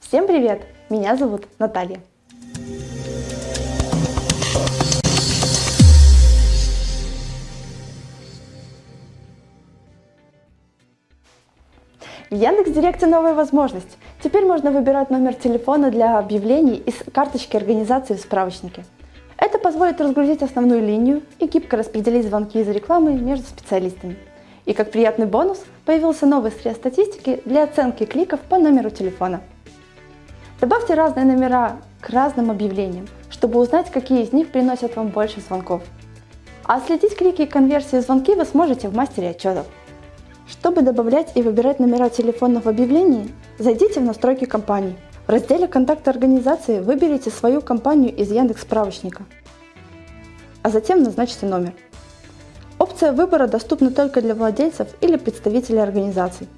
Всем привет! Меня зовут Наталья. В Яндекс.Директе новая возможность. Теперь можно выбирать номер телефона для объявлений из карточки организации в справочнике. Это позволит разгрузить основную линию и гибко распределить звонки из рекламы между специалистами. И как приятный бонус появился новый срез статистики для оценки кликов по номеру телефона. Добавьте разные номера к разным объявлениям, чтобы узнать, какие из них приносят вам больше звонков. А следить клики и конверсии звонки вы сможете в мастере отчетов. Чтобы добавлять и выбирать номера телефона в объявлении, зайдите в настройки компании. В разделе «Контакты организации» выберите свою компанию из Яндекс справочника, а затем назначьте номер. Опция выбора доступна только для владельцев или представителей организаций.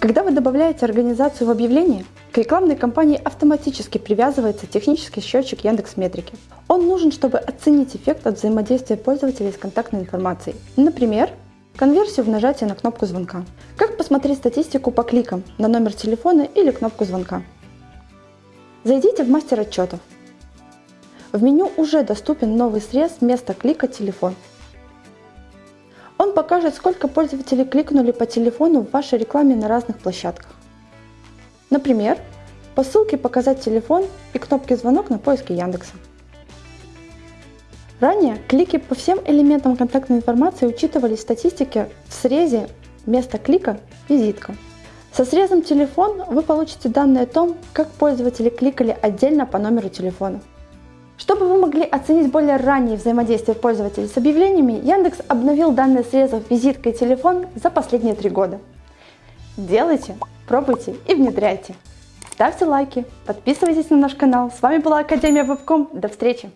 Когда вы добавляете организацию в объявление, к рекламной кампании автоматически привязывается технический счетчик Яндекс Метрики. Он нужен, чтобы оценить эффект от взаимодействия пользователей с контактной информацией. Например, конверсию в нажатии на кнопку звонка. Как посмотреть статистику по кликам на номер телефона или кнопку звонка? Зайдите в мастер отчетов. В меню уже доступен новый срез вместо клика «Телефон». Покажет, сколько пользователей кликнули по телефону в вашей рекламе на разных площадках. Например, по ссылке «Показать телефон» и кнопке «Звонок» на поиске Яндекса. Ранее клики по всем элементам контактной информации учитывались в статистике в срезе вместо клика «Визитка». Со срезом «Телефон» вы получите данные о том, как пользователи кликали отдельно по номеру телефона. Чтобы вы могли оценить более раннее взаимодействие пользователей с объявлениями, Яндекс обновил данные срезов «Визитка» и «Телефон» за последние три года. Делайте, пробуйте и внедряйте. Ставьте лайки, подписывайтесь на наш канал. С вами была Академия Вебком. До встречи!